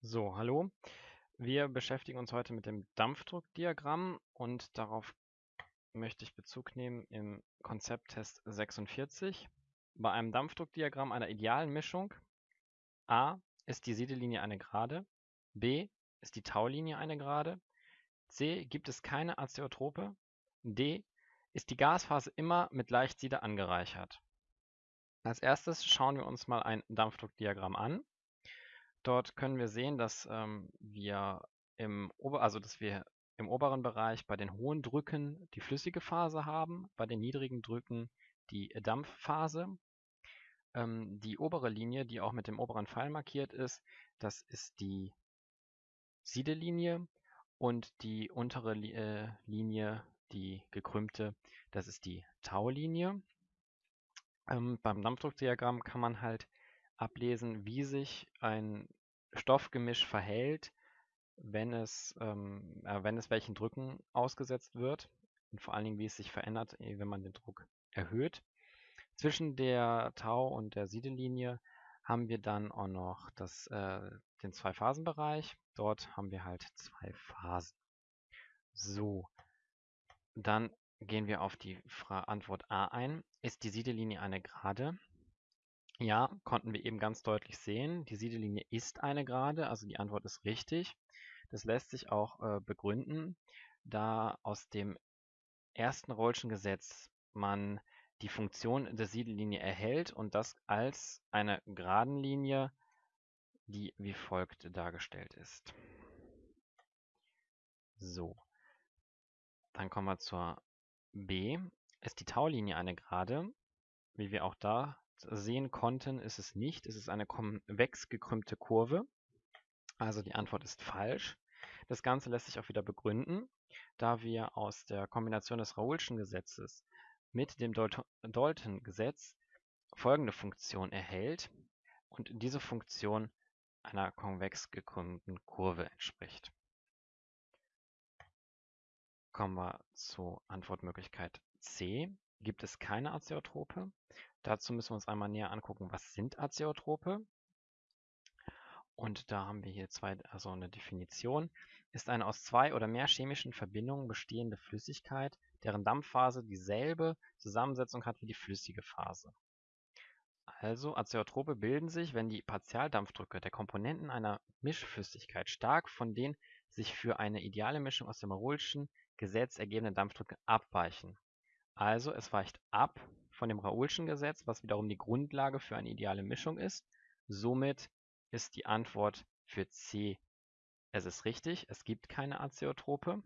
So, hallo. Wir beschäftigen uns heute mit dem Dampfdruckdiagramm und darauf möchte ich Bezug nehmen im Konzepttest 46. Bei einem Dampfdruckdiagramm einer idealen Mischung a. ist die Siedelinie eine Gerade, b. ist die Taulinie eine Gerade, c. gibt es keine Azeotrope, d. ist die Gasphase immer mit Leichtsiede angereichert. Als erstes schauen wir uns mal ein Dampfdruckdiagramm an. Dort können wir sehen, dass ähm, wir im Ober also dass wir im oberen Bereich bei den hohen Drücken die flüssige Phase haben, bei den niedrigen Drücken die Dampfphase. Ähm, die obere Linie, die auch mit dem oberen Pfeil markiert ist, das ist die Siedelinie und die untere Li äh, Linie, die gekrümmte, das ist die Taulinie. Ähm, beim Dampfdruckdiagramm kann man halt ablesen, wie sich ein Stoffgemisch verhält, wenn es, ähm, äh, wenn es welchen Drücken ausgesetzt wird und vor allen Dingen, wie es sich verändert, äh, wenn man den Druck erhöht. Zwischen der Tau- und der Siedelinie haben wir dann auch noch das, äh, den Zwei-Phasen-Bereich. Dort haben wir halt zwei Phasen. So, dann gehen wir auf die Fra Antwort A ein. Ist die Siedelinie eine Gerade? Ja, konnten wir eben ganz deutlich sehen. Die Siedelinie ist eine Gerade, also die Antwort ist richtig. Das lässt sich auch äh, begründen, da aus dem ersten Rollschen Gesetz man die Funktion der Siedellinie erhält und das als eine geraden Linie, die wie folgt dargestellt ist. So, dann kommen wir zur B. Ist die Taulinie eine Gerade? Wie wir auch da sehen konnten, ist es nicht. Es ist eine konvex gekrümmte Kurve. Also die Antwort ist falsch. Das Ganze lässt sich auch wieder begründen, da wir aus der Kombination des Raoulschen Gesetzes mit dem Dalton-Gesetz folgende Funktion erhält und diese Funktion einer konvex gekrümmten Kurve entspricht. Kommen wir zur Antwortmöglichkeit C. Gibt es keine Azeotrope? Dazu müssen wir uns einmal näher angucken, was sind Azeotrope? Und da haben wir hier zwei, also eine Definition. Ist eine aus zwei oder mehr chemischen Verbindungen bestehende Flüssigkeit, deren Dampfphase dieselbe Zusammensetzung hat wie die flüssige Phase. Also Azeotrope bilden sich, wenn die Partialdampfdrücke der Komponenten einer Mischflüssigkeit stark von den sich für eine ideale Mischung aus dem Raoulschen Gesetz ergebenden Dampfdrücke abweichen. Also es weicht ab von dem Raoulschen Gesetz, was wiederum die Grundlage für eine ideale Mischung ist. Somit ist die Antwort für C. Es ist richtig, es gibt keine Azeotrope.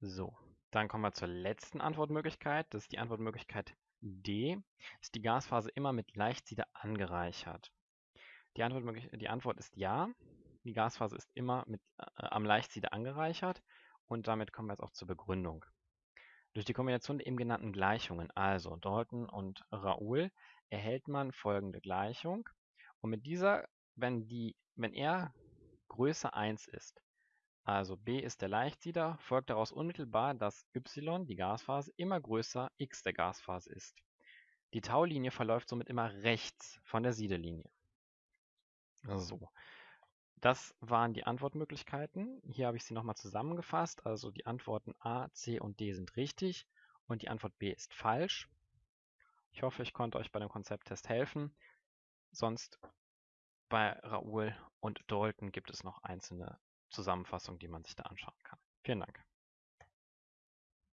So, dann kommen wir zur letzten Antwortmöglichkeit. Das ist die Antwortmöglichkeit D. Ist die Gasphase immer mit Leichtsiede angereichert? Die Antwort, die Antwort ist ja. Die Gasphase ist immer mit, äh, am Leichtsiede angereichert. Und damit kommen wir jetzt auch zur Begründung. Durch die Kombination der eben genannten Gleichungen, also Dalton und Raoul, erhält man folgende Gleichung. Und mit dieser, wenn, die, wenn R größer 1 ist, also B ist der Leichtsieder, folgt daraus unmittelbar, dass y, die Gasphase, immer größer x der Gasphase ist. Die Taulinie verläuft somit immer rechts von der Siedelinie. So, das waren die Antwortmöglichkeiten. Hier habe ich sie nochmal zusammengefasst. Also die Antworten A, C und D sind richtig und die Antwort B ist falsch. Ich hoffe, ich konnte euch bei dem Konzepttest helfen. Sonst bei Raoul und Dalton gibt es noch einzelne Zusammenfassungen, die man sich da anschauen kann. Vielen Dank.